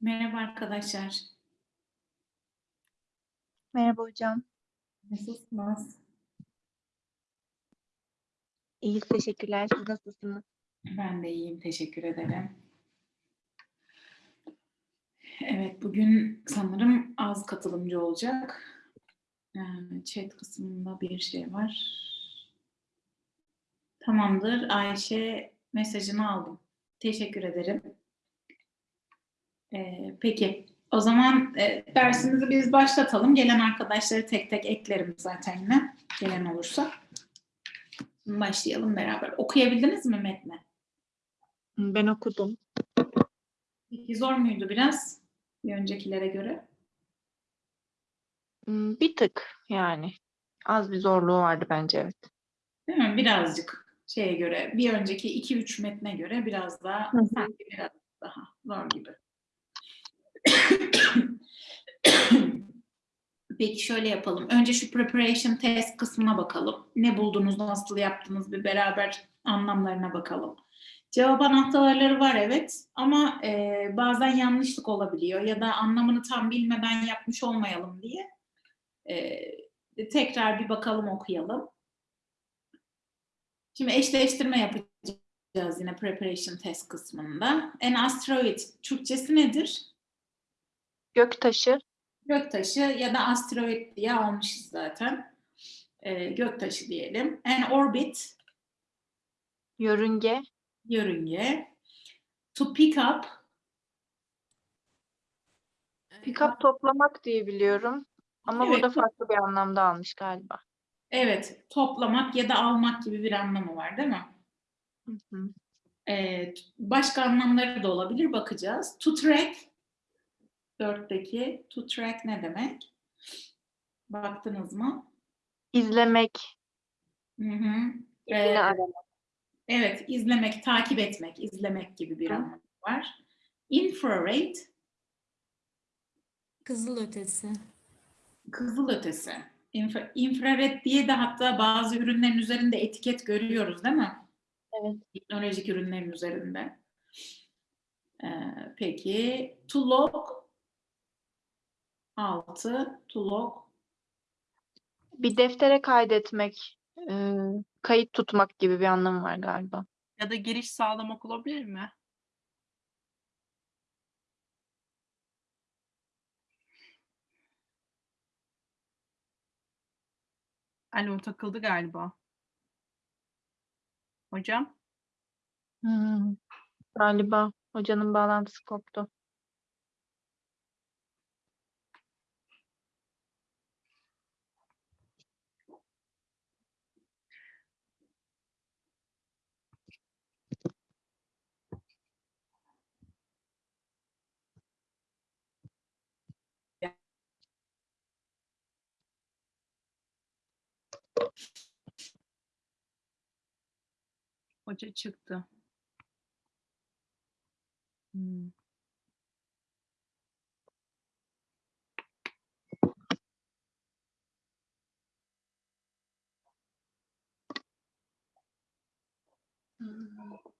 Merhaba arkadaşlar. Merhaba hocam. Nasılsınız? İyiyiz, teşekkürler. Siz nasılsınız? Ben de iyiyim, teşekkür ederim. Evet, bugün sanırım az katılımcı olacak. Chat kısmında bir şey var. Tamamdır. Ayşe mesajını aldım. Teşekkür ederim. Ee, peki, o zaman e, dersimizi biz başlatalım. Gelen arkadaşları tek tek eklerim zaten yine. Gelen olursa. Başlayalım beraber. Okuyabildiniz mi metni? Ben okudum. Peki zor muydu biraz bir öncekilere göre? Hmm, Bir tık yani. Az bir zorluğu vardı bence evet. Değil mi? Birazcık şeye göre, bir önceki 2-3 metne göre biraz daha sanki biraz daha zor gibi. Peki şöyle yapalım. Önce şu preparation test kısmına bakalım. Ne buldunuz, nasıl yaptınız bir beraber anlamlarına bakalım. Cevap anahtarları var evet ama e, bazen yanlışlık olabiliyor ya da anlamını tam bilmeden yapmış olmayalım diye e, tekrar bir bakalım okuyalım. Şimdi eşleştirme yapacağız yine preparation test kısmında. An asteroid Türkçesi nedir? Göktaşı, Göktaşı ya da asteroid diye almışız zaten. Ee, göktaşı diyelim. An orbit yörünge, yörünge. To pick up pick-up toplamak diye biliyorum. Ama Evet. burada farklı bir anlamda almış galiba. evet toplamak ya da almak gibi bir anlamı var değil mi? Hı hı. Ee, başka anlamları da olabilir bakacağız. To track dörtteki to track ne demek? Baktınız mı? İzlemek, Hı hı. Ee, aramak. Evet, izlemek, takip etmek, izlemek gibi bir anlamı var. Infrared, Kızıl ötesi. kızıl ötesi. İnfra, infrared diye de hatta bazı ürünlerin üzerinde etiket görüyoruz değil mi? Evet. Teknolojik ürünlerin üzerinde. Ee, peki, to log, altı, to log, Bir deftere kaydetmek, e, kayıt tutmak gibi bir anlamı var galiba. Ya da giriş sağlamak olabilir mi? Alo takıldı galiba. Hocam? Hmm, Galiba hocanın bağlantısı koptu. Hoca çıktı. Hmm. Hmm.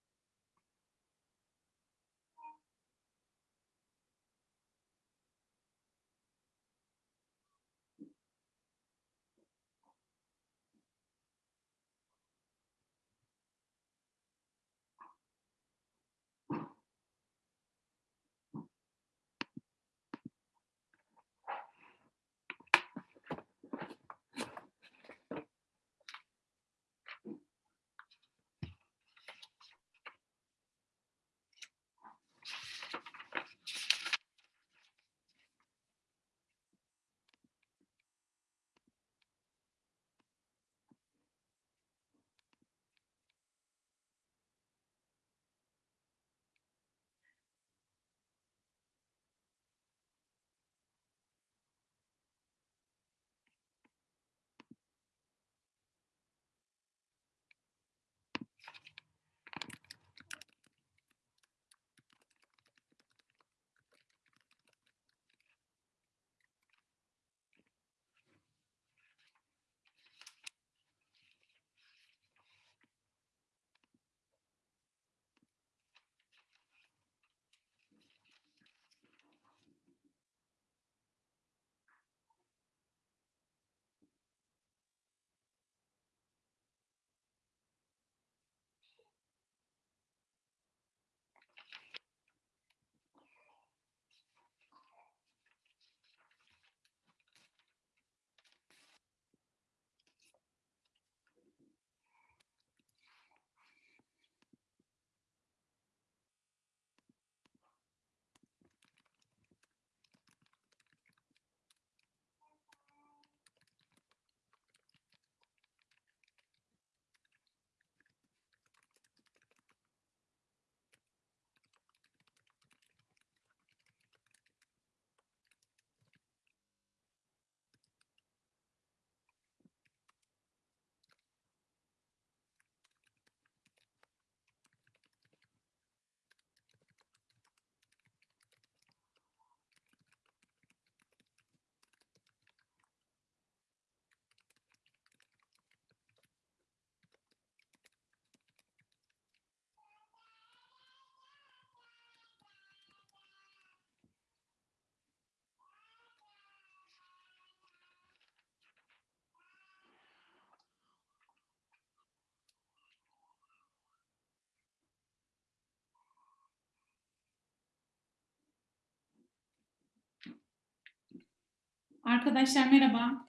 Arkadaşlar merhaba.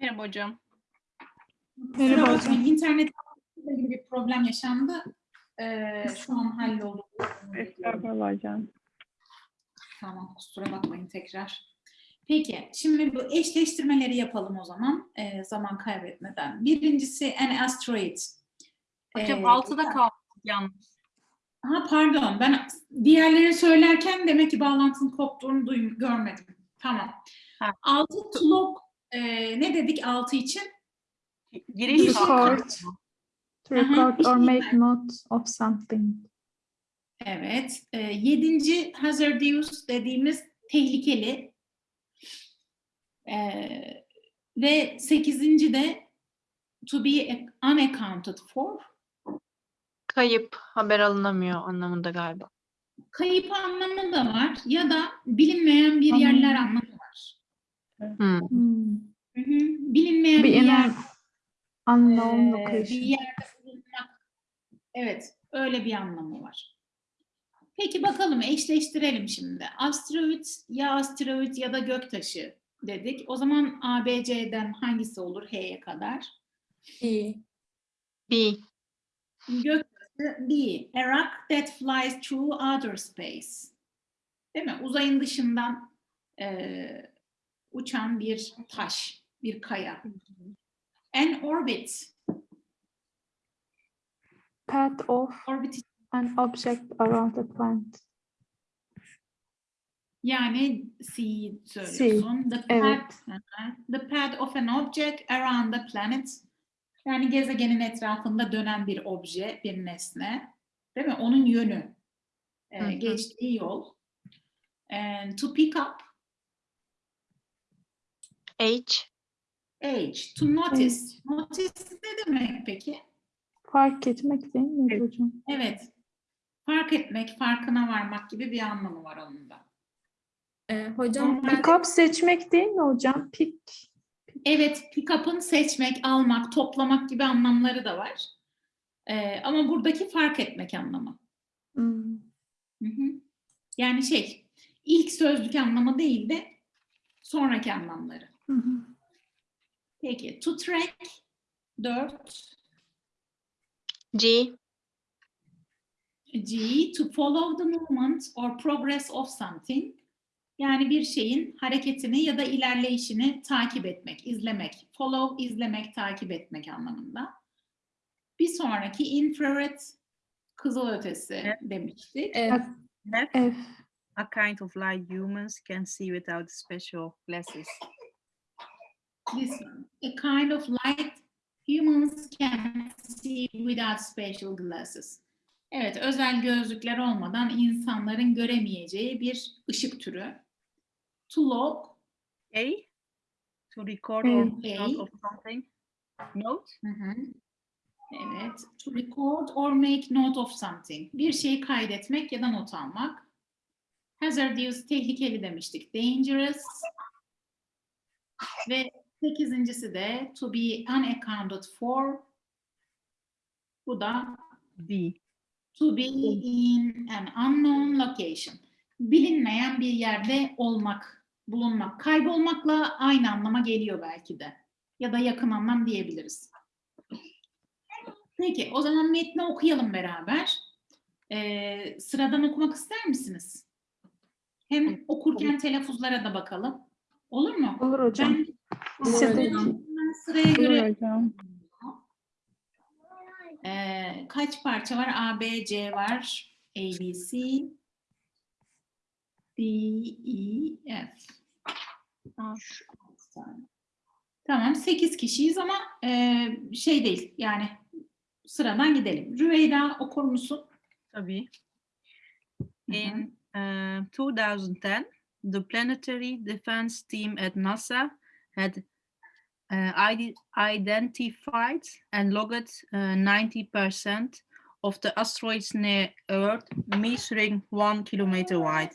Merhaba hocam. Kusura bakmayın, İnternet ile ilgili bir problem yaşandı. Ee, şu an halloldu. Estağfurullah hocam. Tamam, kusura bakmayın tekrar. Peki, şimdi bu eşleştirmeleri yapalım o zaman ee, zaman kaybetmeden. Birincisi an asteroid. Hocam Ee, 6'da kaldık yalnız. Ha pardon, ben diğerlerini söylerken demek ki bağlantının koptuğunu duym görmedim. Tamam. Ha. 6 tulog e, ne dedik 6 için? Giriş record. To record or make note of something. Evet. E, yedinci hazardous dediğimiz tehlikeli. E, ve sekizinci de to be unaccounted for. Kayıp, haber alınamıyor anlamında galiba. Kayıp anlamı da var ya da bilinmeyen bir Anladım. yerler anlamı. Hmm. Hmm. Hı hı. Bilinmeyen bir in yer. unknown Ee, bir location. yerde bulunmak. Evet, öyle bir anlamı var. Peki bakalım eşleştirelim şimdi. Asteroid ya asteroid ya da göktaşı dedik. O zaman ABC'den hangisi olur H'ye kadar? B. Göktaşı B. A rock that flies through outer space. Değil mi? Uzayın dışından eee, uçan bir taş, bir kaya. An orbit. Path of Orbit an object around a planet. Yani C söylüyorsun. The evet. path, hı. the path of an object around the planet. Yani gezegenin etrafında dönen bir obje, bir nesne. Değil mi? Onun yönü. e, Hı hı. geçtiği yol. And to pick up H. age. To notice. Notice ne demek peki? Fark etmek değil mi hocam? Evet. Fark etmek, farkına varmak gibi bir anlamı var onun da. Ee, hocam Pick up seçmek değil mi hocam? Pick. Evet, pick-up'ın seçmek, almak, toplamak gibi anlamları da var. Ee, ama buradaki fark etmek anlamı. Hmm. Hı hı. Yani şey, ilk sözlük anlamı değil de sonraki anlamları. Hı hı. Peki, to track, dört. G. G, to follow the movement or progress of something. Yani bir şeyin hareketini ya da ilerleyişini takip etmek, izlemek. Follow, izlemek, takip etmek anlamında. Bir sonraki infrared, kızılötesi Evet. demiştik. e, F. F. A kind of light humans can see without special glasses. This one. A kind of light humans can see without special glasses. Evet, özel gözlükler olmadan insanların göremeyeceği bir ışık türü. To log, A. To record or A. of something. Note. Hı hı. Evet. To record or make note of something. Bir şeyi kaydetmek ya da not almak. Hazardous, tehlikeli demiştik. Dangerous. Ve sekizincisi de to be unaccounted for. Bu da D. to be in an unknown location. Bilinmeyen bir yerde olmak, bulunmak. Kaybolmakla aynı anlama geliyor belki de. Ya da yakın anlam diyebiliriz. Peki, o zaman metni okuyalım beraber. Ee, sıradan okumak ister misiniz? Hem okurken telaffuzlara da bakalım. Olur mu? Olur hocam. Ben, Sıraya göre hocam. Ee, kaç parça var? A, B, C var. A, B, C. D, E, F. Tamam, 8 kişiyiz ama e, şey değil yani sıradan gidelim. Rüveyda okur musun? Tabii. In uh, 2010, the Planetary Defense Team at NASA had uh, identified and logged uh, 90% of the asteroids near Earth, measuring one kilometer wide.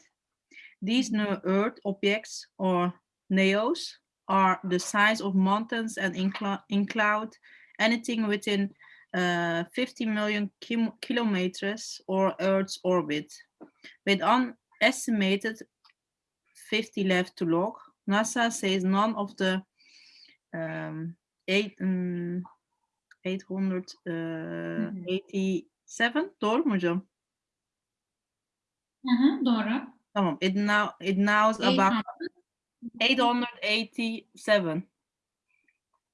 These near Earth objects, or NEOs, are the size of mountains and incl- include anything within uh, 50 million kilometers or Earth's orbit, with an estimated 50 left to log. NASA says none of the um, eight, um, 887 doğru mu hocam? Hı hı, doğru. Tamam. It now it knows about 887.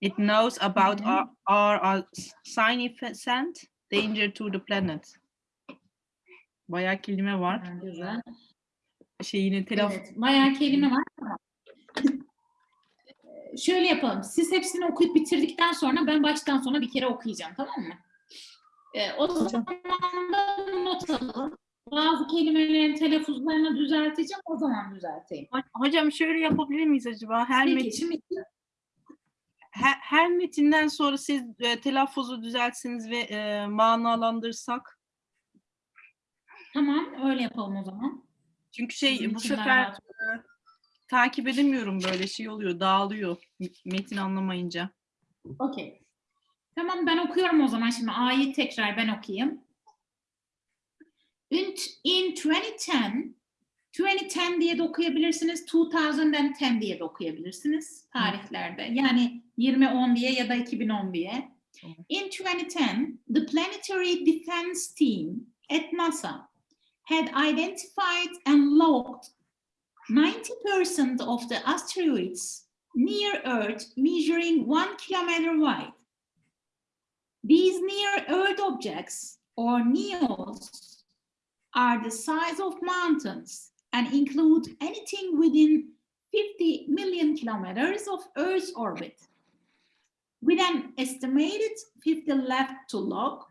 It knows about our, our, our significant danger to the planet. Bayağı kelime var. Güzel. Şeyini telaffuz Evet, bayağı kelime var. Şöyle yapalım. Siz hepsini okuyup bitirdikten sonra ben baştan sona bir kere okuyacağım. Tamam mı? Ee, o zaman da not alalım. Bazı kelimelerin telaffuzlarını düzelteceğim. O zaman düzelteyim. Ho- Hocam şöyle yapabilir miyiz acaba? Her, Peki, metin, şimdi her, her metinden sonra siz e, telaffuzu düzeltsiniz ve e, manalandırsak. tamam öyle yapalım o zaman. Çünkü şey Bizim bu sefer rahat e, takip edemiyorum böyle şey oluyor, dağılıyor metin anlamayınca. Okey. Tamam ben okuyorum o zaman şimdi A'yı tekrar ben okuyayım. In, in 2010, 2010 diye de okuyabilirsiniz, 2010 diye de okuyabilirsiniz tarihlerde. Yani 2010 diye ya da 2010 diye. In 2010, the Planetary Defense Team at NASA had identified and logged 90% of the asteroids near Earth measuring one kilometer wide. These near Earth objects, or NEOs, are the size of mountains and include anything within 50 million kilometers of Earth's orbit. With an estimated 50 left to log,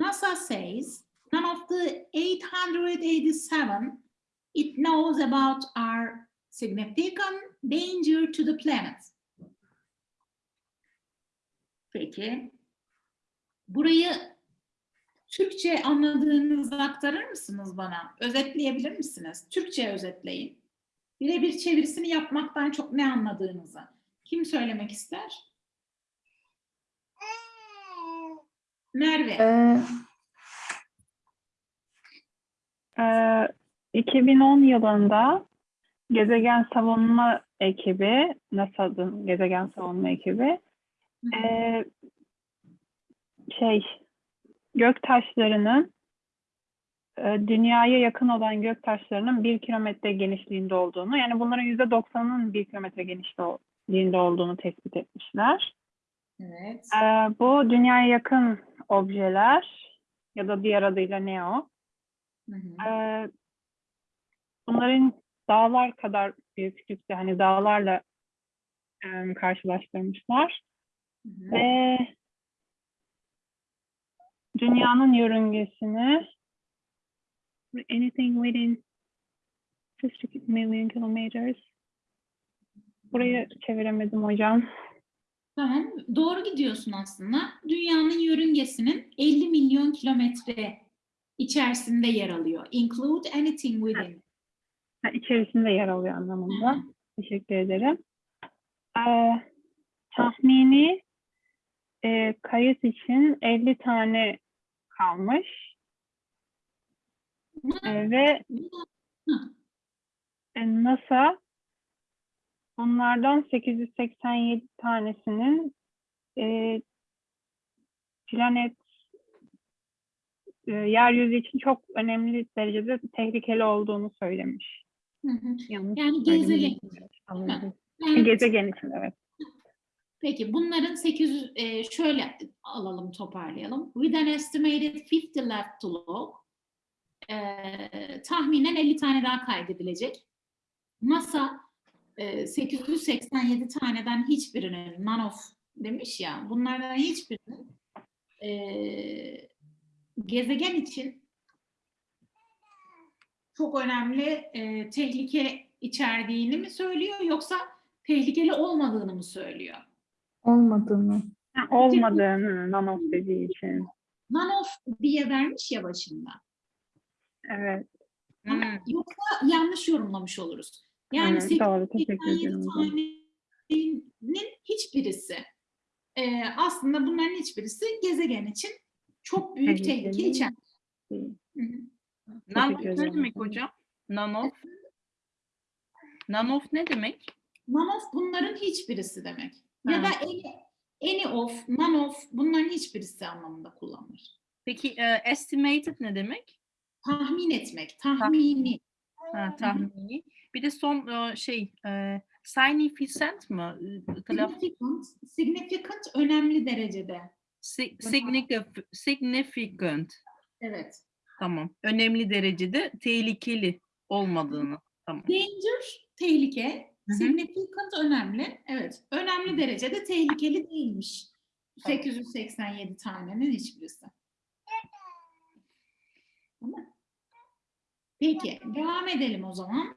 NASA says none of the 887 it knows about are significant danger to the planet. Peki. Burayı Türkçe anladığınızı aktarır mısınız bana? Özetleyebilir misiniz? Türkçe özetleyin. Birebir çevirisini yapmaktan çok ne anladığınızı. Kim söylemek ister? Merve. Ee, e, 2010 yılında gezegen savunma ekibi, NASA'nın gezegen savunma ekibi, Hı e, şey, gök taşlarının e, dünyaya yakın olan gök taşlarının bir kilometre genişliğinde olduğunu, yani bunların yüzde doksanının bir kilometre genişliğinde olduğunu tespit etmişler. Evet. Ee, bu dünyaya yakın objeler ya da diğer adıyla NEO. Hı hı. Ee, bunların dağlar kadar büyüklükte hani dağlarla em, karşılaştırmışlar Hı hı. ve dünyanın yörüngesini anything within 50 million kilometers burayı çeviremedim hocam. Tamam, doğru gidiyorsun aslında. Dünyanın yörüngesinin 50 milyon kilometre içerisinde yer alıyor. Include anything within. Ha, içerisinde yer alıyor anlamında. hı. Teşekkür ederim. Ee, tahmini e, kayıt için 50 tane kalmış Ee, ve e, NASA bunlardan 887 tanesinin e, planet e, yeryüzü için çok önemli derecede tehlikeli olduğunu söylemiş. Hı hı. Yanlış Yani gezegen. Anladım. Yani- Gezegen için evet. Peki bunların 800 e, şöyle alalım toparlayalım. With an estimated 50 left to log. e, tahminen 50 tane daha kaydedilecek. NASA e, 887 taneden hiçbirinin none of demiş ya bunlardan hiçbirinin e, gezegen için çok önemli e, tehlike içerdiğini mi söylüyor yoksa tehlikeli olmadığını mı söylüyor? Olmadığını. Olmadığını nanof dediği için. None of diye vermiş ya başında. Evet. Ama Hmm. yoksa yanlış yorumlamış oluruz. Yani evet, doğru. Teşekkür 87 ederim. hocam. tanenin hiçbirisi e, aslında bunların hiçbirisi gezegen için çok büyük tehlike içer. Nanof ne demek hocam? Nanof. Nanof ne demek? None of bunların hiçbirisi demek. Ya Ha. da any, any of, none of bunların hiçbirisi anlamında kullanılır. Peki e, estimated ne demek? Tahmin etmek, tahmini. Ha, tahmini. Bir de son e, şey e, significant mı? E, Significant, significant önemli derecede. si- significant, significant. Evet. Tamam. Önemli derecede tehlikeli olmadığını. Tamam. Danger, tehlike. Hı hı. Significant önemli. Evet. Önemli derecede tehlikeli değilmiş. Tamam. 887 tanenin hiçbirisi. Tamam. Peki. Devam edelim o zaman.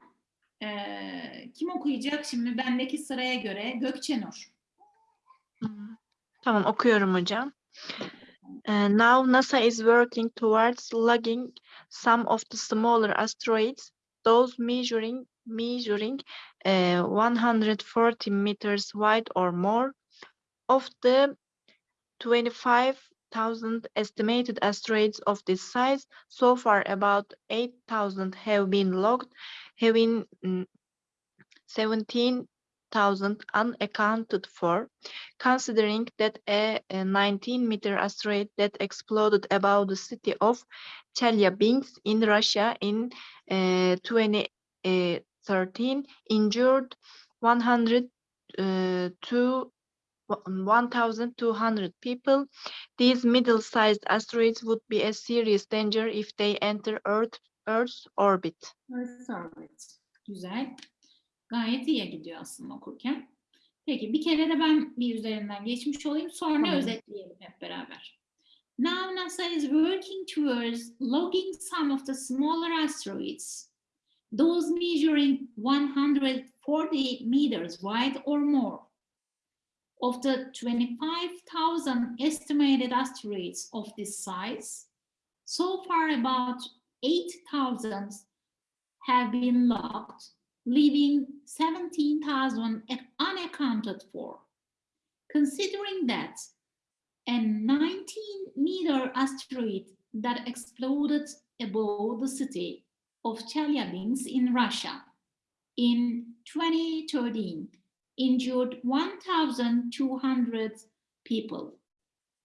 Ee, kim okuyacak şimdi bendeki sıraya göre? Gökçenur. Tamam okuyorum hocam. And now NASA is working towards logging some of the smaller asteroids, those measuring measuring uh, 140 meters wide or more of the 25,000 estimated asteroids of this size. So far, about 8,000 have been logged, having mm, 17 thousand unaccounted for, considering that a, 19 meter asteroid that exploded above the city of Chelyabinsk in Russia in uh, 2013 uh, injured 100 uh, to 1,200 people. These middle-sized asteroids would be a serious danger if they enter Earth, Earth's orbit. Earth's orbit. Güzel. Gayet iyi gidiyor aslında okurken. Peki bir kere de ben bir üzerinden geçmiş olayım. Sonra Tamam. özetleyelim hep beraber. Now NASA is working towards logging some of the smaller asteroids, those measuring 140 meters wide or more. Of the 25,000 estimated asteroids of this size, so far about 8,000 have been logged, leaving 17,000 unaccounted for. Considering that a 19 meter asteroid that exploded above the city of Chelyabinsk in Russia in 2013 injured 1,200 people.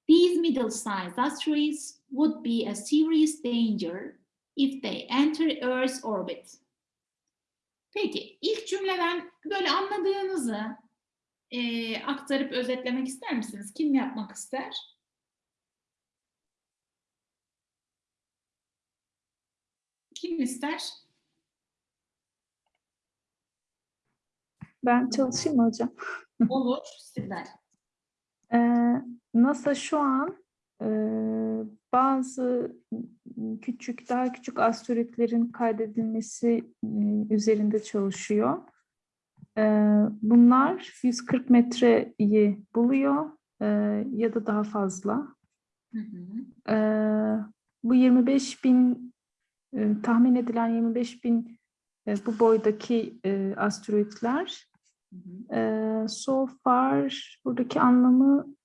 These middle-sized asteroids would be a serious danger if they enter Earth's orbit. Peki, ilk cümleden böyle anladığınızı eee, aktarıp özetlemek ister misiniz? Kim yapmak ister? Kim ister? Ben çalışayım mı hocam? Olur, Sibel. Ee, NASA şu an e, bazı küçük, daha küçük asteroidlerin kaydedilmesi e, üzerinde çalışıyor. Bunlar 140 metreyi buluyor e, ya da daha fazla. Hı hı. Bu 25 bin tahmin edilen 25 bin bu boydaki asteroidler so far buradaki anlamı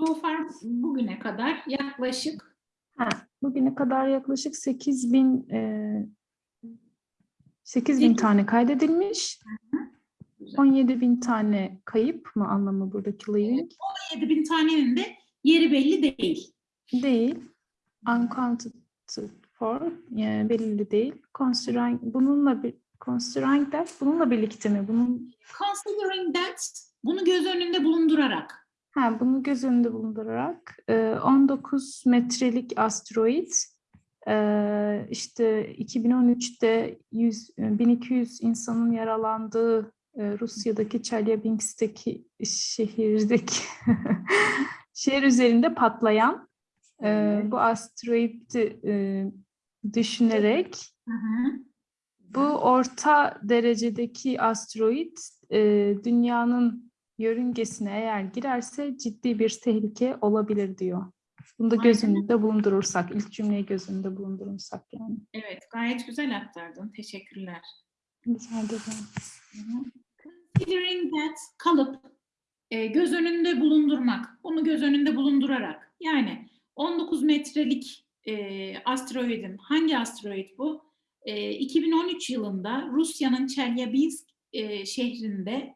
So far bugüne kadar yaklaşık bugüne kadar yaklaşık 8 bin e, 8 bin tane kaydedilmiş. Güzel. 17 bin tane kayıp mı anlamı buradaki living? 7 bin tanenin de yeri belli değil. Değil. Uncounted for yani belirli değil. Considering bununla bir considering that bununla birlikte mi? Bunun Considering that, bunu göz önünde bulundurarak. Ha, bunu göz önünde bulundurarak e, 19 metrelik asteroid e, işte 2013'te 100, e, 1200 insanın yaralandığı e, Rusya'daki Chelyabinsk'teki şehirdeki şehir üzerinde patlayan e, bu asteroidi e, düşünerek Hı hı. bu orta derecedeki asteroid e, dünyanın yörüngesine eğer girerse ciddi bir tehlike olabilir diyor. Bunu da göz önünde bulundurursak, ilk cümleyi göz önünde bulundurursak yani. Evet, gayet güzel aktardın. Teşekkürler. Rica ederim. Considering that kalıp e, göz önünde bulundurmak. Bunu göz önünde bulundurarak. Yani 19 metrelik e, asteroidin hangi asteroid bu? E, 2013 yılında Rusya'nın Chelyabinsk e, şehrinde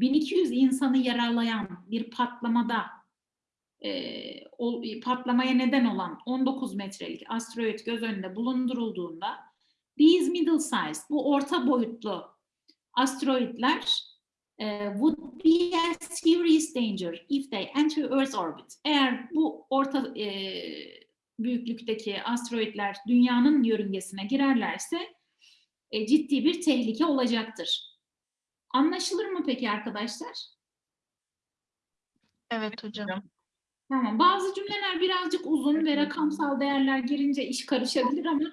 1200 insanı yaralayan bir patlamada e, o, patlamaya neden olan 19 metrelik asteroid göz önünde bulundurulduğunda these middle size, bu orta boyutlu asteroidler e, would be a serious danger if they enter Earth's orbit. Eğer bu orta e, büyüklükteki asteroidler dünyanın yörüngesine girerlerse e, ciddi bir tehlike olacaktır. Anlaşılır mı peki arkadaşlar? Evet hocam. Tamam. Bazı cümleler birazcık uzun ve rakamsal değerler girince iş karışabilir ama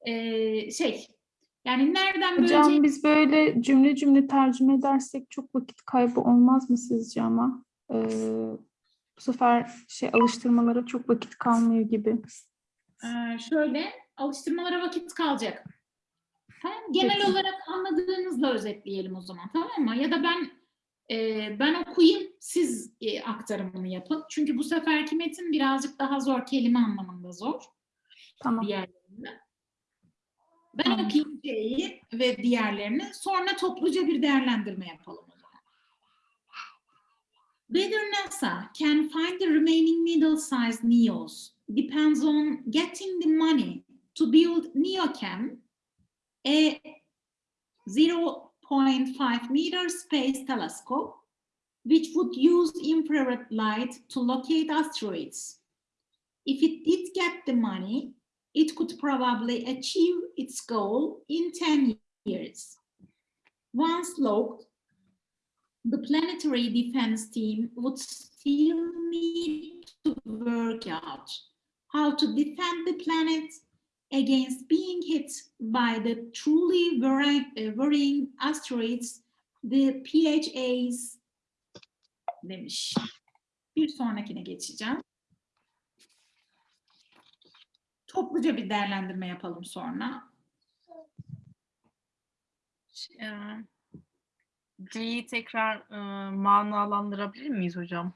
e, şey yani nereden Hocam böleceği- biz böyle cümle cümle tercüme edersek çok vakit kaybı olmaz mı sizce ama? Ee, bu sefer şey alıştırmalara çok vakit kalmıyor gibi. Ee, şöyle alıştırmalara vakit kalacak. Tamam. Genel Peki. olarak anladığınızla özetleyelim o zaman tamam mı? Ya da ben e, ben okuyayım siz e, aktarımını yapın. Çünkü bu seferki metin birazcık daha zor kelime anlamında zor Tamam. diğerlerinde. Ben Tamam. okuyayım şeyi ve diğerlerini sonra topluca bir değerlendirme yapalım o zaman. Whether NASA can find the remaining middle-sized NEOs depends on getting the money to build NEOCAM, a 0.5 meter space telescope, which would use infrared light to locate asteroids. If it did get the money, it could probably achieve its goal in 10 years. Once locked, the planetary defense team would still need to work out how to defend the planet against being hit by the truly worrying, uh, asteroids, the PHAs demiş. Bir sonrakine geçeceğim. Topluca bir değerlendirme yapalım sonra. Ee, C'yi tekrar e, manalandırabilir miyiz hocam?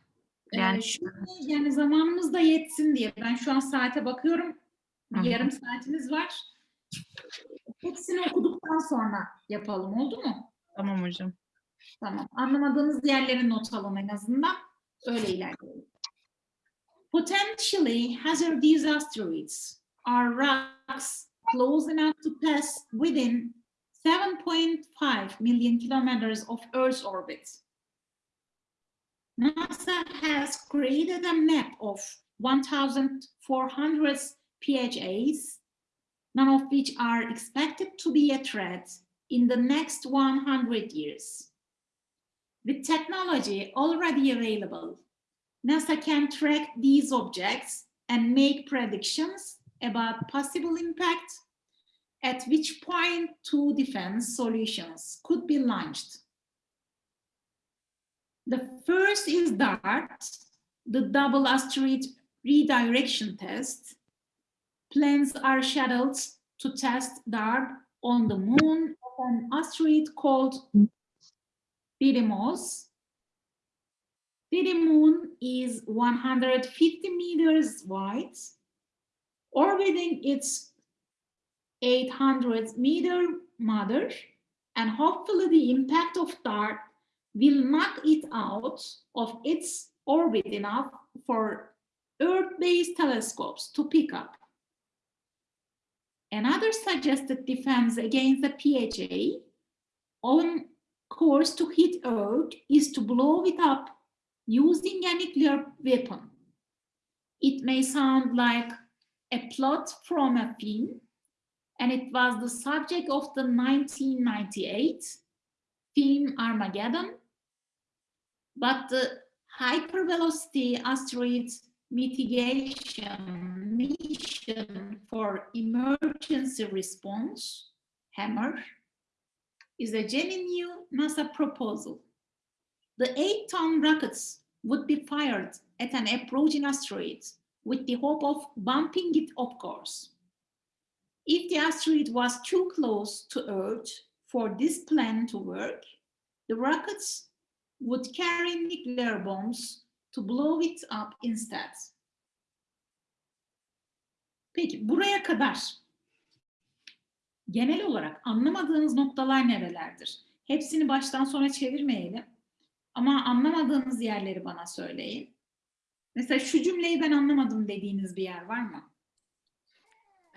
Yani, Yani- yani zamanımız da yetsin diye. Ben şu an saate bakıyorum. Hı. Yarım saatimiz var. Hepsini okuduktan sonra yapalım oldu mu? Tamam hocam. Tamam. Anlamadığınız yerleri not alın en azından. Öyle ilerleyelim. Potentially hazardous asteroids are rocks close enough to pass within 7.5 million kilometers of Earth's orbit. NASA has created a map of 1,400 PHAs, none of which are expected to be a threat in the next 100 years. With technology already available, NASA can track these objects and make predictions about possible impact, at which point two defense solutions could be launched. The first is DART, the double asteroid redirection test. Plans are scheduled to test DART on the moon of an asteroid called Didymos. Didymoon is 150 meters wide, orbiting its 800 meter mother, and hopefully the impact of DART will knock it out of its orbit enough for Earth-based telescopes to pick up. Another suggested defense against the PHA on course to hit Earth is to blow it up using a nuclear weapon. It may sound like a plot from a film, and it was the subject of the 1998 film Armageddon, but the hypervelocity asteroid mitigation mission for emergency response, HAMMER, is a genuine NASA proposal. The eight-ton rockets would be fired at an approaching asteroid with the hope of bumping it off course. If the asteroid was too close to Earth for this plan to work, the rockets would carry nuclear bombs to blow it up instead. Peki buraya kadar genel olarak anlamadığınız noktalar nerelerdir? Hepsini baştan sona çevirmeyelim. Ama anlamadığınız yerleri bana söyleyin. Mesela şu cümleyi ben anlamadım dediğiniz bir yer var mı?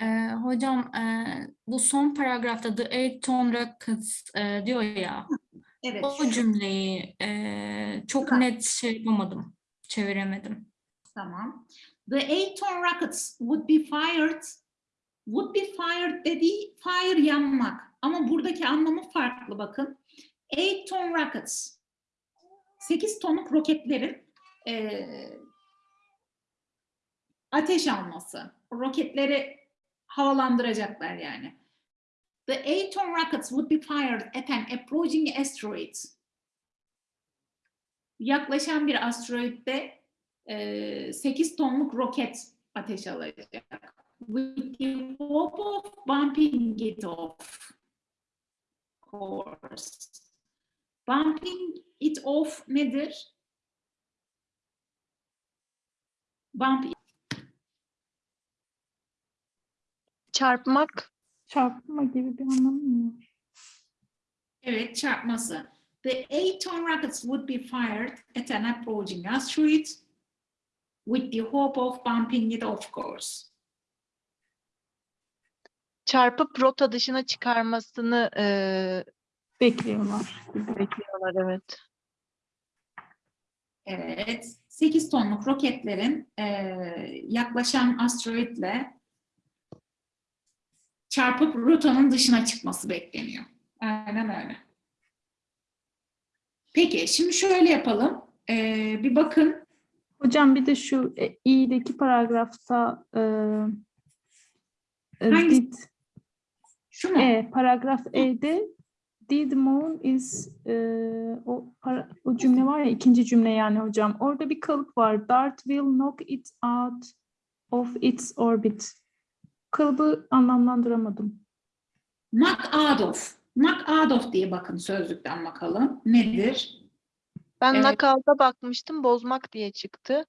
Ee, hocam e, bu son paragrafta The Eight Ton Rockets e, diyor ya. Evet. O cümleyi e, çok Şurada. net şey yapamadım. Çeviremedim. Tamam. The eight ton rockets would be fired. Would be fired dediği fire yanmak. Ama buradaki anlamı farklı bakın. Eight ton rockets. 8 tonluk roketlerin eee, ateş alması. Roketleri havalandıracaklar yani. The eight ton rockets would be fired at an approaching asteroid. Yaklaşan bir asteroidde 8 tonluk roket ateş alacak. With the hope of bumping it off. Course. Bumping it off nedir? Bump Çarpmak. Çarpma gibi bir anlamı mı var? Evet, çarpması. The eight ton rockets would be fired at an approaching asteroid with the hope of bumping it off course. Çarpıp rota dışına çıkarmasını eee, Bekliyorlar. bekliyorlar evet. Evet, 8 tonluk roketlerin eee, yaklaşan asteroidle çarpıp rotanın dışına çıkması bekleniyor. Aynen öyle. Peki, şimdi şöyle yapalım. Eee, bir bakın. Hocam bir de şu e, i'deki paragrafta e, e, Hangisi? did Şu mu? e, paragraf E'de did moon is e, o, para- o cümle var ya ikinci cümle yani hocam. Orada bir kalıp var. Dart will knock it out of its orbit. Kalıbı anlamlandıramadım. Knock out of. Knock out of diye bakın sözlükten bakalım. Nedir? Ben Evet. knockout'a bakmıştım bozmak diye çıktı.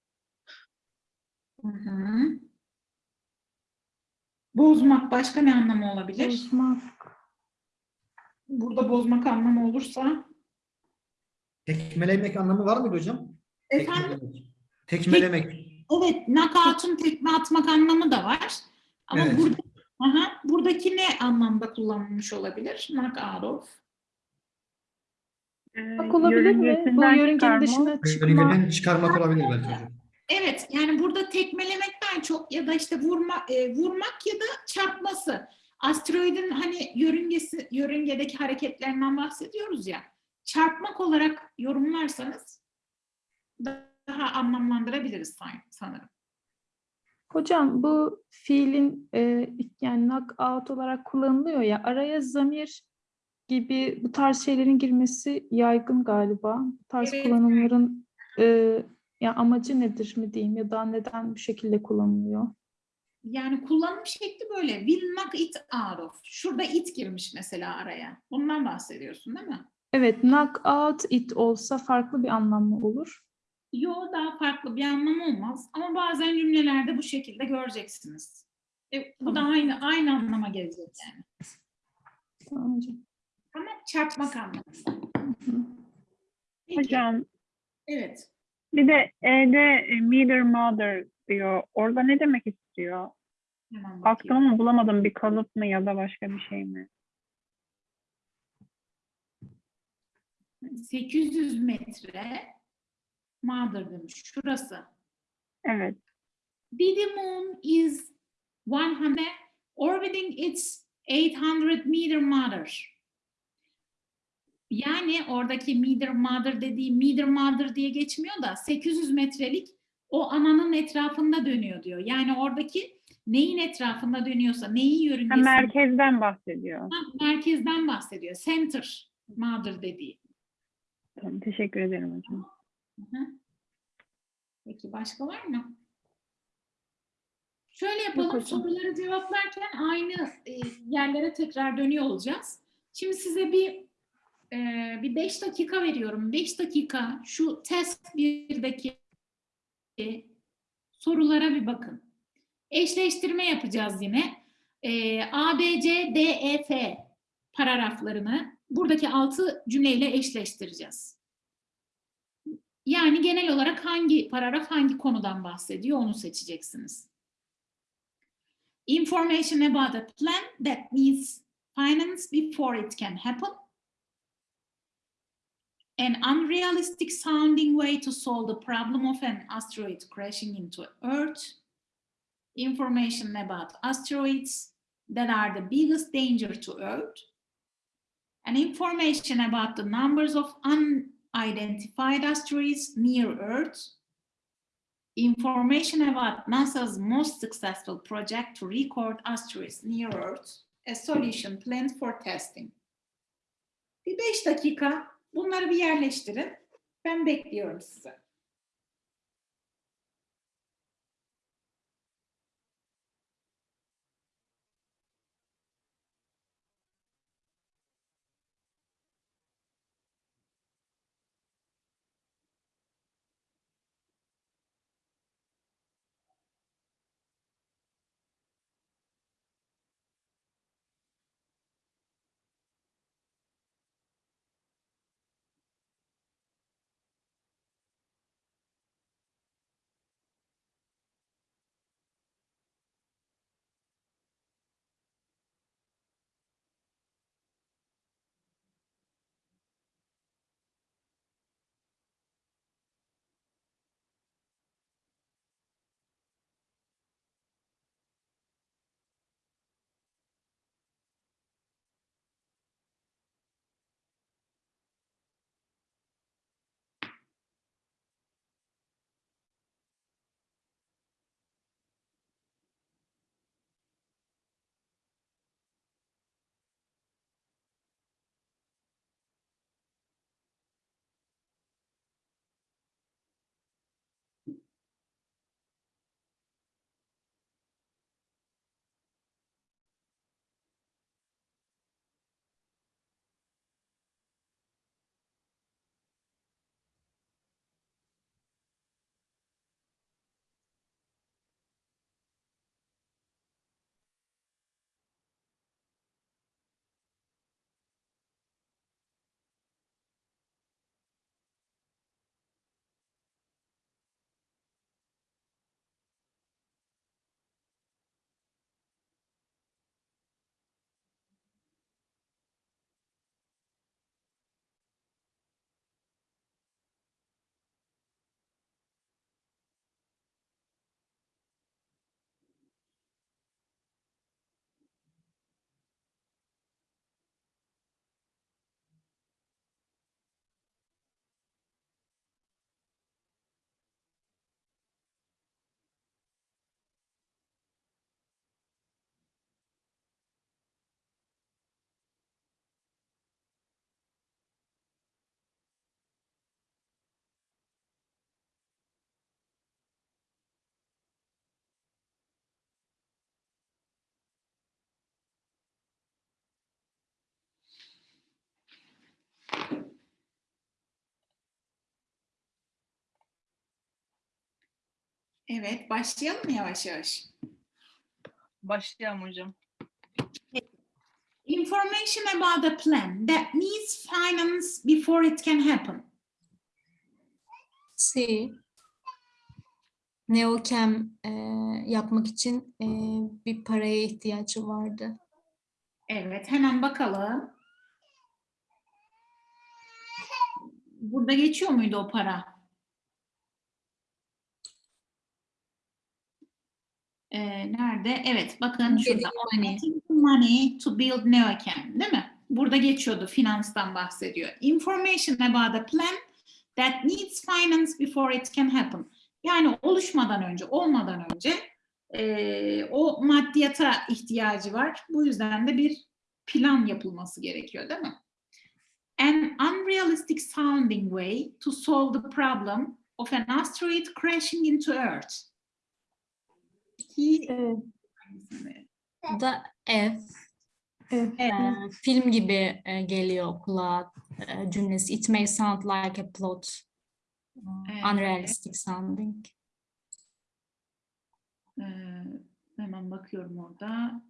Hı hı. Bozmak başka ne anlamı olabilir? Bozmak. Burada bozmak anlamı olursa. Tekmelemek anlamı var mıydı hocam? Efendim? Tekmelemek. Tekmelemek. Evet, knockout'un tekme atmak anlamı da var. Ama Evet. burada, aha, buradaki ne anlamda kullanılmış olabilir? Knock out of. Ee, Bak olabilir mi? Bu yörüngesinden yörüngenin dışına çıkma. Yörüngeden çıkarmak olabilir belki. Evet, yani burada tekmelemekten çok ya da işte vurma, e, vurmak ya da çarpması. Asteroidin hani yörüngesi, yörüngedeki hareketlerinden bahsediyoruz ya. Çarpmak olarak yorumlarsanız daha anlamlandırabiliriz san- sanırım. Hocam bu fiilin e, yani knock out olarak kullanılıyor ya araya zamir gibi bu tarz şeylerin girmesi yaygın galiba. Bu tarz Evet. kullanımların e, ya amacı nedir mi diyeyim ya da neden bu şekilde kullanılıyor? Yani kullanım şekli böyle. Will knock it out of. Şurada it girmiş mesela araya. Bundan bahsediyorsun değil mi? Evet, knock out it olsa farklı bir anlam mı olur? Yo daha farklı bir anlamı olmaz. Ama bazen cümlelerde bu şekilde göreceksiniz. E, bu da aynı aynı anlama gelecek yani. Tamam. Ama çarpmak anlamında. Peki, Hocam Evet. bir de E'de e, meter mother diyor. Orada ne demek istiyor? Hemen Baktım ama bulamadım. Bir kalıp mı ya da başka bir şey mi? 800 metre mother demiş. Şurası. Evet. Didi moon is 100 orbiting its 800 meter mother. Yani oradaki meter mother dediği meter mother diye geçmiyor da 800 metrelik o ananın etrafında dönüyor diyor. Yani oradaki neyin etrafında dönüyorsa, neyin Ha, yörüngesinde merkezden bahsediyor. merkezden bahsediyor. Center mother dediği. Tamam, teşekkür ederim hocam. Peki başka var mı? Şöyle yapalım, soruları cevaplarken aynı e, yerlere tekrar dönüyor olacağız. Şimdi size bir e, bir beş dakika veriyorum. Beş dakika şu test 1'deki sorulara bir bakın. Eşleştirme yapacağız yine. E, A, B, C, D, E, F paragraflarını buradaki altı cümleyle eşleştireceğiz. Yani genel olarak hangi paragraf hangi konudan bahsediyor onu seçeceksiniz. Information about a plan that needs finance before it can happen. An unrealistic sounding way to solve the problem of an asteroid crashing into Earth. Information about asteroids that are the biggest danger to Earth. And information about the numbers of unidentified asteroids near Earth. Information about NASA's most successful project to record asteroids near Earth. A solution planned for testing. Bir beş dakika bunları bir yerleştirin. Ben bekliyorum sizi. Evet, başlayalım mı yavaş yavaş? Başlayalım hocam. Information about a plan that needs finance before it can happen. C. Neochem e, yapmak için e, bir paraya ihtiyacı vardı. Evet, hemen bakalım. Burada geçiyor muydu o para? Ee, nerede? Evet, bakın şurada. Money. To build Neochem, değil mi? Burada geçiyordu, finanstan bahsediyor. Information about a plan that needs finance before it can happen. Yani oluşmadan önce, olmadan önce eee, o maddiyata ihtiyacı var. Bu yüzden de bir plan yapılması gerekiyor, değil mi? An unrealistic sounding way to solve the problem of an asteroid crashing into Earth. Evet, Da F. evet. e, film gibi e, geliyor kulağa e, cümlesi. It may sound like a plot. Evet. Unrealistic sounding. Ee, hemen bakıyorum orada.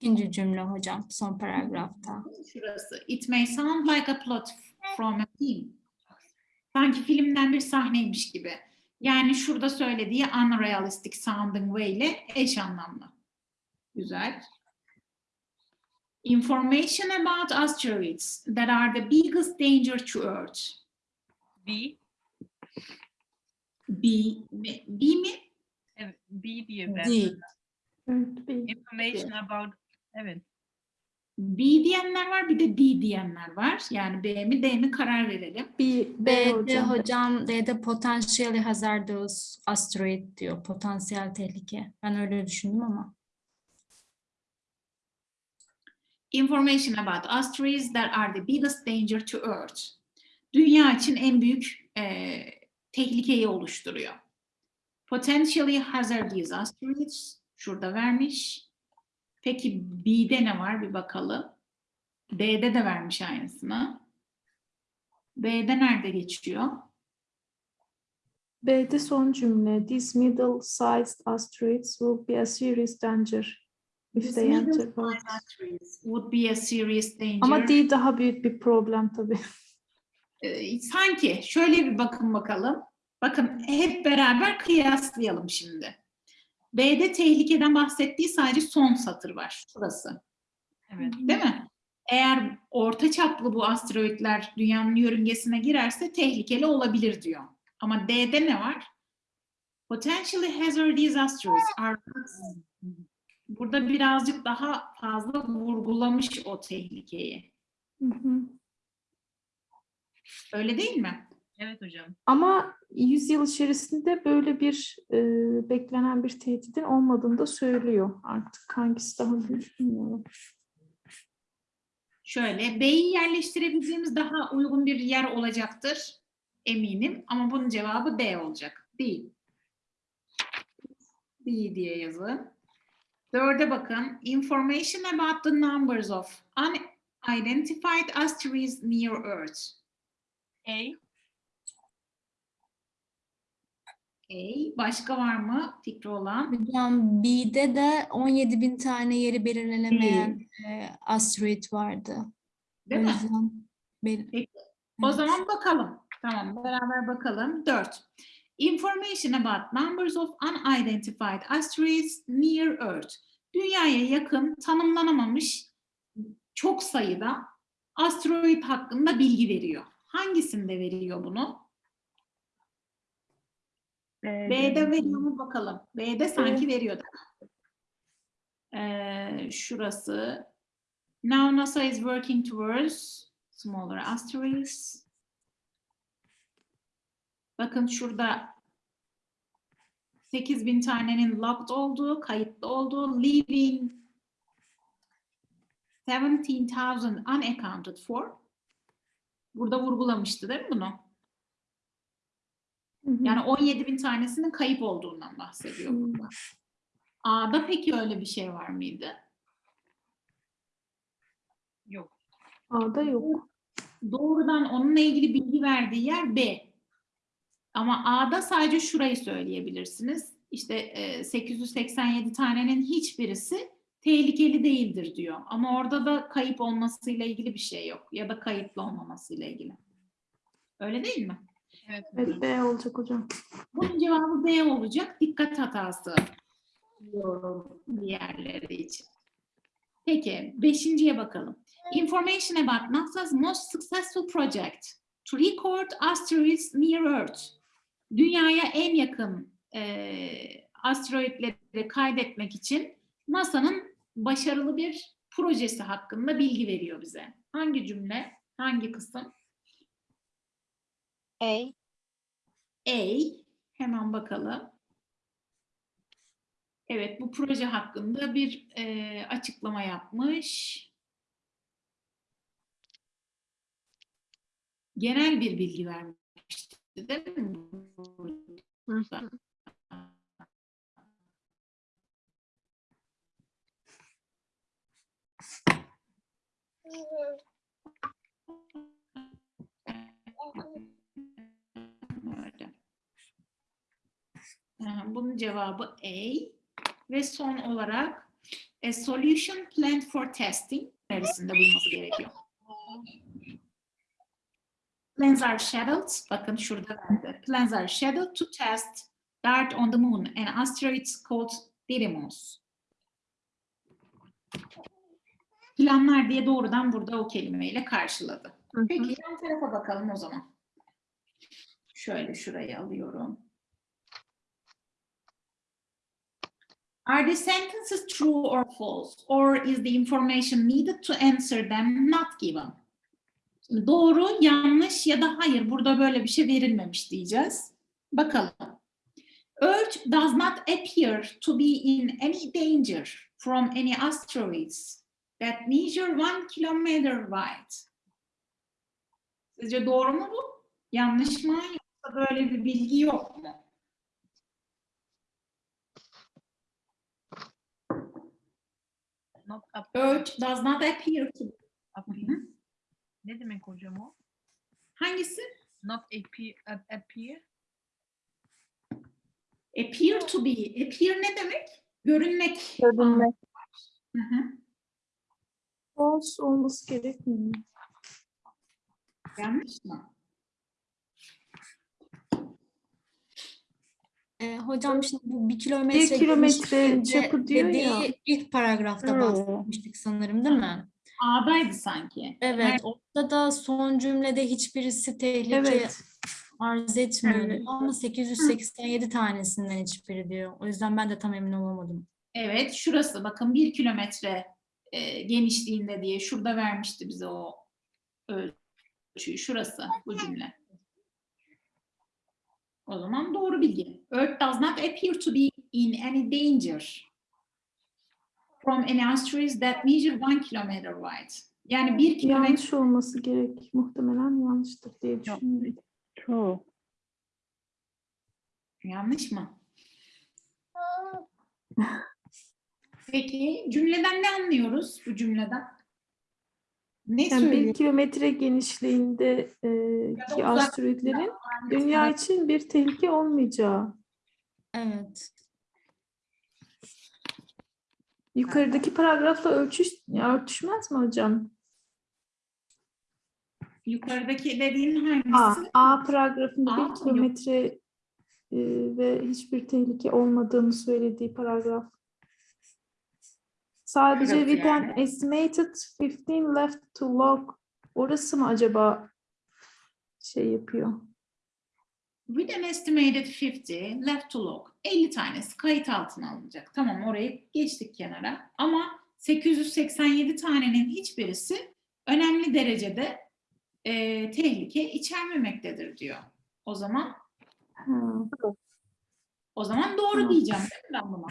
İkinci cümle hocam son paragrafta. Şurası. It may sound like a plot from a film. Sanki filmden bir sahneymiş gibi. Yani şurada söylediği unrealistic sounding way ile eş anlamlı. Güzel. Information about asteroids that are the biggest danger to Earth. B. B, mi- B mi? Evet, B diye ben. D. Information about evet. B diyenler var bir de D diyenler var. Yani B mi D mi karar verelim. B B'de hocam. hocam D'de potentially hazardous asteroid diyor. Potansiyel tehlike. Ben öyle düşündüm ama. Information about asteroids that are the biggest danger to Earth. Dünya için en büyük e, tehlikeyi oluşturuyor. Potentially hazardous asteroids şurada vermiş. Peki B'de ne var bir bakalım. D'de de vermiş aynısını. B'de nerede geçiyor? B'de son cümle. These middle-sized asteroids will be a serious danger if These they enter asteroids would be a serious danger. Ama D daha büyük bir problem tabii. Ee, sanki şöyle bir bakın bakalım. Bakın hep beraber kıyaslayalım şimdi. B'de tehlikeden bahsettiği sadece son satır var. Şurası. Evet. Değil mi? Eğer orta çaplı bu asteroidler dünyanın yörüngesine girerse tehlikeli olabilir diyor. Ama D'de ne var? Potentially hazardous asteroids are burada birazcık daha fazla vurgulamış o tehlikeyi. Hı hı. Öyle değil mi? Evet hocam. Ama 100 yıl içerisinde böyle bir e, beklenen bir tehditin olmadığını da söylüyor. Artık hangisi daha büyük bilmiyorum. Şöyle B'yi yerleştirebileceğimiz daha uygun bir yer olacaktır eminim ama bunun cevabı D olacak. Değil. D diye yazın. Dörde bakın. Information about the numbers of unidentified asteroids near Earth. A. Okay. Başka var mı fikri olan? Hocam B'de de 17 bin tane yeri belirlenemeyen e, asteroid vardı. Değil o mi? yüzden Peki. O Evet. zaman bakalım. Tamam, beraber bakalım. 4. Information about numbers of unidentified asteroids near Earth. Dünyaya yakın, tanımlanamamış çok sayıda asteroid hakkında bilgi veriyor. Hangisinde veriyor bunu? B'de veriyor mu bakalım. B'de sanki veriyordu. Ee, şurası. Now NASA is working towards smaller asteroids. Bakın şurada 8000 tanenin locked olduğu, kayıtlı olduğu, leaving 17,000 unaccounted for. Burada vurgulamıştı değil mi bunu? Hı hı. Yani 17 bin tanesinin kayıp olduğundan bahsediyor burada. A'da peki öyle bir şey var mıydı? Yok. A'da yok. Doğrudan onunla ilgili bilgi verdiği yer B. Ama A'da sadece şurayı söyleyebilirsiniz. İşte e, 887 tanenin hiçbirisi tehlikeli değildir diyor. Ama orada da kayıp olmasıyla ilgili bir şey yok. Ya da kayıplı olmamasıyla ilgili. Öyle değil mi? Evet B olacak hocam. Bunun cevabı B olacak. Dikkat hatası. diyorum diğerleri için. Peki, beşinciye bakalım. Information about NASA's most successful project to record asteroids near Earth. Dünyaya en yakın eee asteroidleri kaydetmek için NASA'nın başarılı bir projesi hakkında bilgi veriyor bize. Hangi cümle? Hangi kısım? A. A. Hemen bakalım. Evet, bu proje hakkında bir e, açıklama yapmış. Genel bir bilgi vermişti, değil mi? Hı hı. Bunun cevabı A. Ve son olarak a solution planned for testing neresinde bulması gerekiyor? Plans are scheduled. Bakın şurada verdi. Plans are scheduled to test DART on the moon and asteroids called Didymos. Planlar diye doğrudan burada o kelimeyle karşıladı. Peki yan tarafa bakalım o zaman. Şöyle şurayı alıyorum. Are the sentences true or false? Or is the information needed to answer them not given? Doğru, yanlış ya da hayır burada böyle bir şey verilmemiş diyeceğiz. Bakalım. Earth does not appear to be in any danger from any asteroids that measure one kilometer wide. Sizce doğru mu bu? Yanlış mı? Yoksa böyle bir bilgi yok mu? Not Earth does not appear to Hı hı. Ne demek hocam o? Hangisi? Not appear, ap- appear. Appear to be. Appear ne demek? Görünmek. Görünmek. Hı hı. False olması gerekmiyor. Yanlış mı? Ee, hocam şimdi bu bir kilometre Bir kilometre çapı diyor dediği ya. ilk paragrafta Hmm. bahsetmiştik sanırım değil mi? A'daydı sanki. Evet, orada da son cümlede hiçbirisi tehlike Evet. arz etmiyor Evet. diyor ama 887 tanesinden hiçbiri diyor. O yüzden ben de tam emin olamadım. Evet, şurası bakın bir kilometre e, genişliğinde diye şurada vermişti bize o ölçüyü. Şurası bu cümle. O zaman doğru bilgi. Earth does not appear to be in any danger from any asteroids that measure one kilometer wide. Yani bir kilometre Yanlış olması gerek. Muhtemelen yanlıştır diye düşünüyorum. True. yanlış mı? Peki cümleden ne anlıyoruz bu cümleden? Ne Yani söylüyor? bir kilometre genişliğinde e, ki asteroidlerin dünya için bir tehlike olmayacağı. Evet. Yukarıdaki paragrafla ölçüş, örtüşmez mi hocam? Yukarıdaki dediğin A, hangisi? A paragrafında A, bir kilometre e, ve hiçbir tehlike olmadığını söylediği paragraf. Sadece Şurası with an yani. estimated 15 left to log. Orası mı acaba şey yapıyor? With an estimated 50 left to log. 50 tanesi kayıt altına alınacak. Tamam orayı geçtik kenara. Ama 887 tanenin hiçbirisi önemli derecede e, tehlike içermemektedir diyor. O zaman Ha, o zaman doğru Tamam. diyeceğim değil mi ben buna?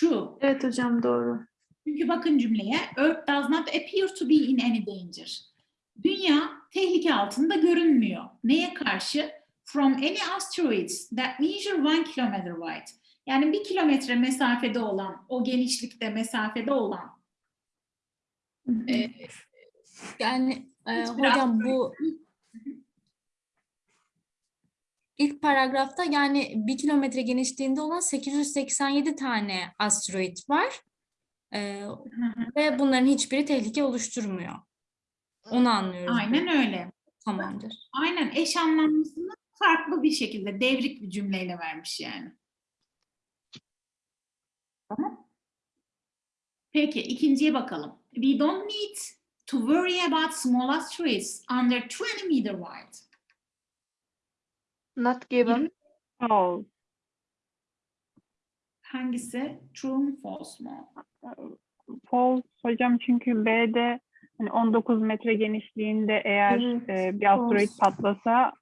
True. Evet hocam doğru. Çünkü bakın cümleye Earth does not appear to be in any danger. Dünya tehlike altında görünmüyor. Neye karşı? From any asteroids that measure one kilometer wide. Yani bir kilometre mesafede olan, o genişlikte mesafede olan Hı hı. e, Yani e, hocam bu ilk paragrafta yani bir kilometre genişliğinde olan 887 tane asteroid var. E, ve bunların hiçbiri tehlike oluşturmuyor. Onu anlıyoruz. aynen öyle. Tamamdır. Aynen eş anlamlısını farklı bir şekilde devrik bir cümleyle vermiş yani. Tamam. Peki ikinciye bakalım. We don't need to worry about small asteroids under 20 meter wide. Not given. False. Hangisi? True mu false mu? False hocam çünkü B'de hani 19 metre genişliğinde eğer Evet, e, bir asteroid false. patlasa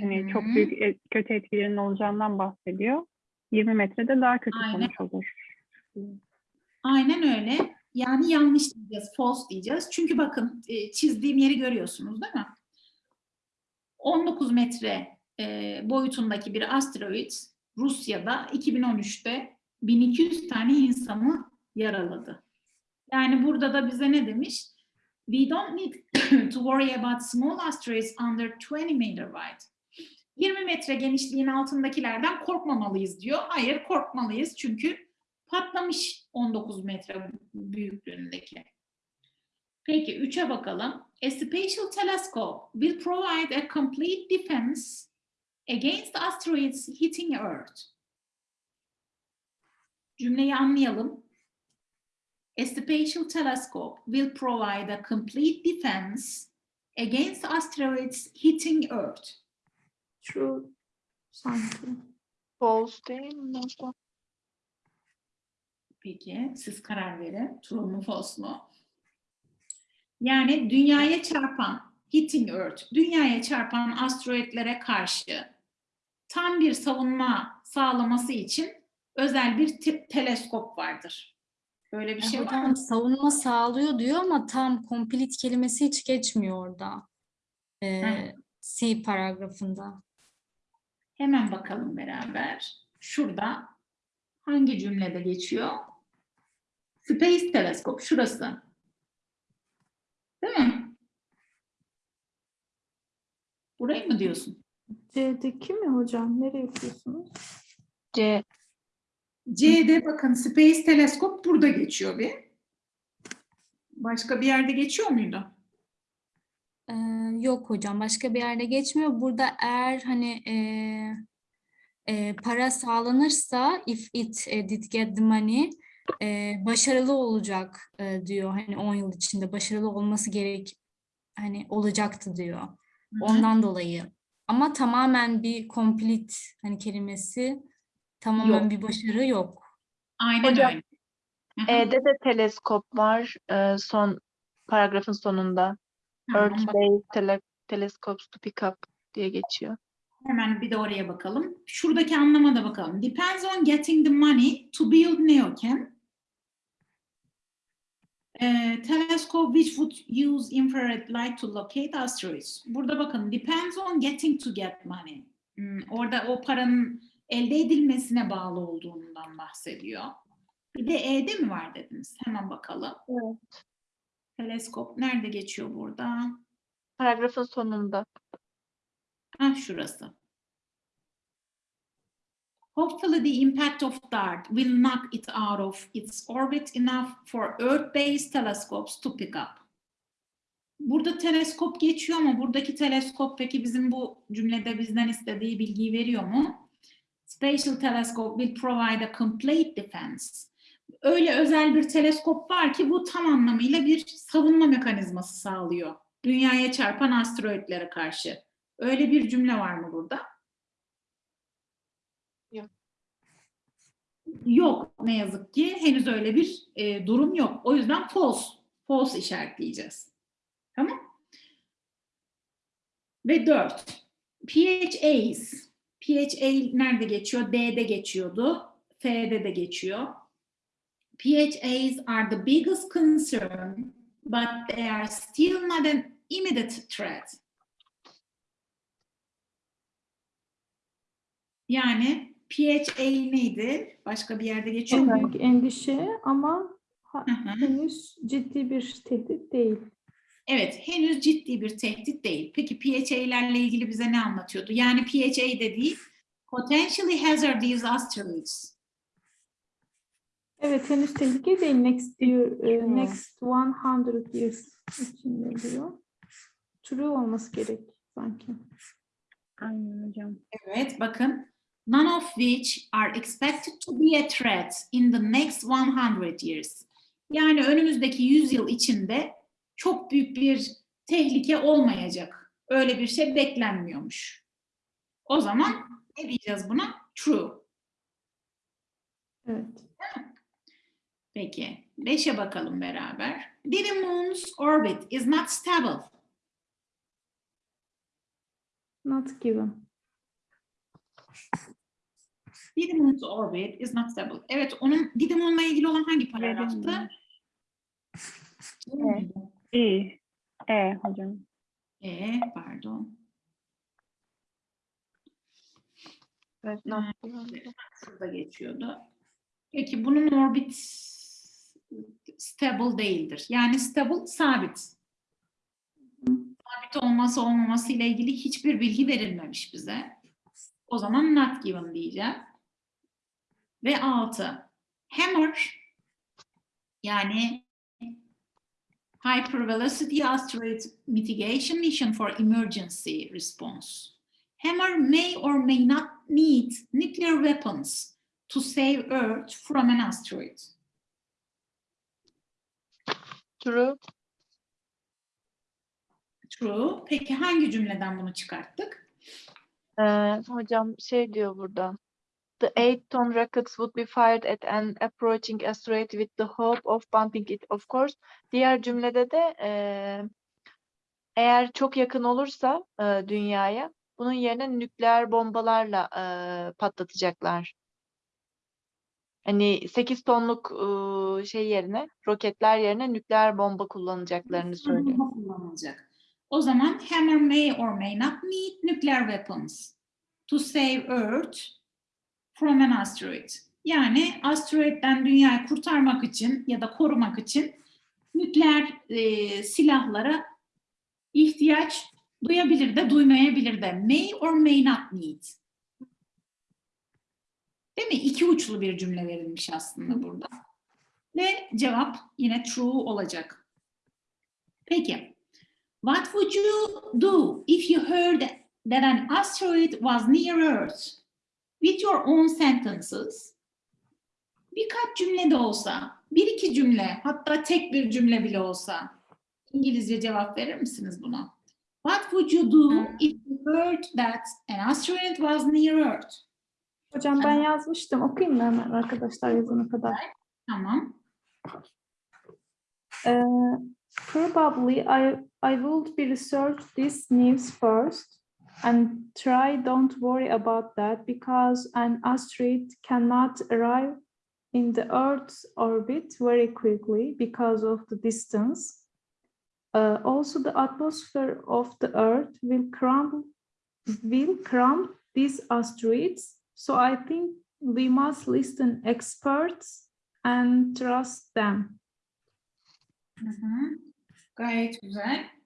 hani çok Hı hı. büyük e- kötü etkilerinin olacağından bahsediyor. 20 metrede daha kötü Aynen. sonuç olur. Aynen öyle. Yani yanlış diyeceğiz, false diyeceğiz. Çünkü bakın e, çizdiğim yeri görüyorsunuz değil mi? 19 metre e, boyutundaki bir asteroid Rusya'da 2013'te 1200 tane insanı yaraladı. Yani burada da bize ne demiş? We don't need to worry about small asteroids under 20 meter wide. 20 metre genişliğin altındakilerden korkmamalıyız diyor. Hayır korkmalıyız çünkü patlamış 19 metre büyüklüğündeki. Peki 3'e bakalım. A spatial telescope will provide a complete defense against asteroids hitting Earth. Cümleyi anlayalım. A spatial telescope will provide a complete defense against asteroids hitting Earth. True sanki. False değil mi? Peki siz karar verin. True mu false mu? Yani dünyaya çarpan hitting Earth, dünyaya çarpan asteroidlere karşı tam bir savunma sağlaması için özel bir te- teleskop vardır. Böyle bir E, şey var hocam mı? savunma sağlıyor diyor ama tam complete kelimesi hiç geçmiyor orada. Ee, Hı. C paragrafında. Hemen bakalım beraber. Şurada hangi cümlede geçiyor? Space Telescope şurası. Değil mi? Burayı mı diyorsun? C'deki mi hocam? Nereye yapıyorsunuz? C. C'de bakın Space Telescope burada geçiyor bir. Başka bir yerde geçiyor muydu? Ee, yok hocam başka bir yerde geçmiyor. Burada eğer hani e, e, para sağlanırsa if it e, did get the money e, başarılı olacak e, diyor. Hani 10 yıl içinde başarılı olması gerek hani olacaktı diyor. Hı hı. Ondan dolayı. Ama tamamen bir complete hani kelimesi tamamen Yok. bir başarı yok. Aynen Hocam, öyle. E'de de teleskop var. e, son paragrafın sonunda. Earth based tele telescopes to pick up diye geçiyor. Hemen bir de oraya bakalım. Şuradaki anlama da bakalım. Depends on getting the money to build NeoCam. Eh, telescope which would use infrared light to locate asteroids. Burada bakın depends on getting to get money. Hmm, orada o paranın elde edilmesine bağlı olduğundan bahsediyor. Bir de E'de mi var dediniz? Hemen bakalım. Evet. Teleskop nerede geçiyor burada? Paragrafın sonunda. Ah şurası. Hopefully the impact of DART will knock it out of its orbit enough for Earth-based telescopes to pick up. Burada teleskop geçiyor ama buradaki teleskop peki bizim bu cümlede bizden istediği bilgiyi veriyor mu? Spatial telescope will provide a complete defense. Öyle özel bir teleskop var ki bu tam anlamıyla bir savunma mekanizması sağlıyor. Dünyaya çarpan asteroidlere karşı. Öyle bir cümle var mı burada? Yok ne yazık ki henüz öyle bir e, durum yok. O yüzden false, false işaretleyeceğiz. Tamam? Ve dört. PHAs. PHA nerede geçiyor? D'de geçiyordu. F'de de geçiyor. PHAs are the biggest concern, but they are still not an immediate threat. Yani PHA neydi? Başka bir yerde geçiyor En mu? büyük endişe ama ha- Hı hı. henüz ciddi bir tehdit değil. Evet, henüz ciddi bir tehdit değil. Peki PHA'lerle ilgili bize ne anlatıyordu? Yani PHA dediği potentially hazardous asteroids. Evet henüz tehlike değil. Next year, Hmm. next 100 years için diyor. True olması gerek sanki. Aynen hocam. Evet, bakın. None of which are expected to be a threat in the next 100 years. Yani önümüzdeki 100 yıl içinde çok büyük bir tehlike olmayacak. Öyle bir şey beklenmiyormuş. O zaman ne diyeceğiz buna? True. Evet. Peki, 5'e bakalım beraber. The moon's orbit is not stable. Not given. Did the moon's orbit is not stable. Evet, onun Did the moon'la ilgili olan hangi paragraftı? Verilmiyor. İyi. E hocam. E, pardon. Evet, given. Şurada geçiyordu. Peki bunun orbit stable değildir. Yani stable sabit. Sabit olması olmaması ile ilgili hiçbir bilgi verilmemiş bize. O zaman not given diyeceğim. Ve altı. Hammer yani Hypervelocity Asteroid Mitigation Mission for Emergency Response. Hammer may or may not need nuclear weapons to save Earth from an asteroid. True. True. Peki hangi cümleden bunu çıkarttık? Ee, hocam şey diyor burada. The eight ton rockets would be fired at an approaching asteroid with the hope of bumping it. Of course. Diğer cümlede de eee, eğer çok yakın olursa eee, dünyaya bunun yerine nükleer bombalarla eee, patlatacaklar. Hani 8 tonluk eee, şey yerine roketler yerine nükleer bomba kullanacaklarını söylüyor. Bomba kullanılacak. O zaman hammer may or may not need nuclear weapons to save Earth from an asteroid. Yani asteroidden dünyayı kurtarmak için ya da korumak için nükleer e, silahlara ihtiyaç duyabilir de duymayabilir de. May or may not need. Değil mi? İki uçlu bir cümle verilmiş aslında burada. Ve cevap yine true olacak. Peki. What would you do if you heard that an asteroid was near Earth? With your own sentences. Birkaç cümle de olsa, bir iki cümle, hatta tek bir cümle bile olsa İngilizce cevap verir misiniz buna? What would you do if you heard that an asteroid was near Earth? Hocam ben yazmıştım. Okuyayım mı hemen arkadaşlar yazana kadar? Tamam. Uh, probably I I would be research this news first and try don't worry about that because an asteroid cannot arrive in the Earth's orbit very quickly because of the distance. Uh, also, the atmosphere of the Earth will crumble will crumb these asteroids. So I think we must listen experts and trust them. Hı hı. Gayet.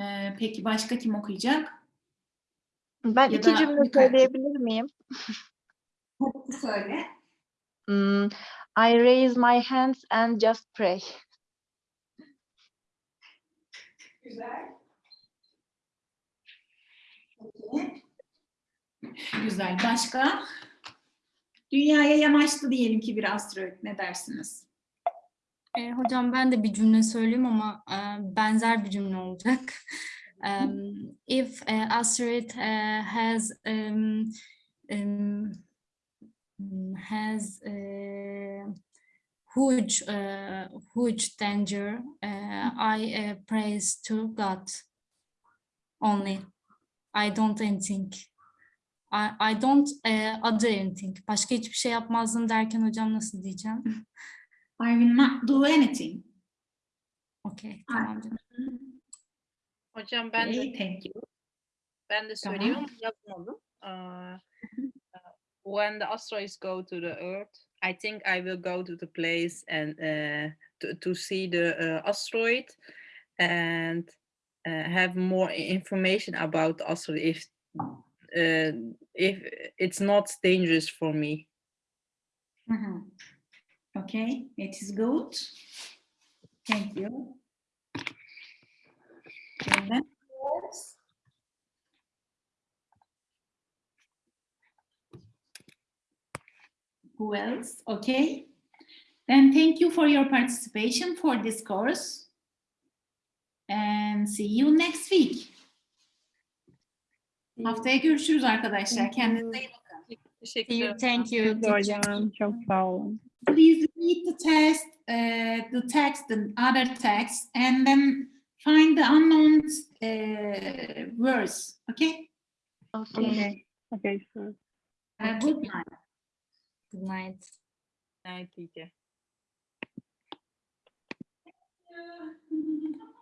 Ee, peki başka kim okuyacak? Ben Ya iki cümle birkaç- söyleyebilir miyim? Söyle. Hmm, I raise my hands and just pray. Güzel. Peki. Güzel. Başka? Dünyaya yanaştı diyelim ki bir asteroid. Ne dersiniz? E, hocam ben de bir cümle söyleyeyim ama e, benzer bir cümle olacak. Um, if a asteroid uh, has um, um, has uh, huge uh, huge danger, uh, I uh, praise to God only. I don't anything. I, I don't uh, other anything. Başka hiçbir şey yapmazdım derken hocam nasıl diyeceğim? I will not do anything. Okey, tamam canım. Hocam ben de Okay, thank you. ben de Tamam. yazmadım. Uh, when the asteroids go to the Earth, I think I will go to the place and uh, to, to see the uh, asteroid and uh, have more information about the asteroid if uh, if it's not dangerous for me. Hı hı. Okay, it is good. Thank you. And who else? Okay. Then thank you for your participation for this course. And see you next week. Haftaya görüşürüz arkadaşlar. Kendinize iyi bakın. Teşekkür See you, ederim. thank you. Hocam çok sağ olun please read the test, uh, the text and other texts, and then find the unknown uh, words. Okay. Okay. Okay. Okay. Uh, good night. Good night. Night, teacher.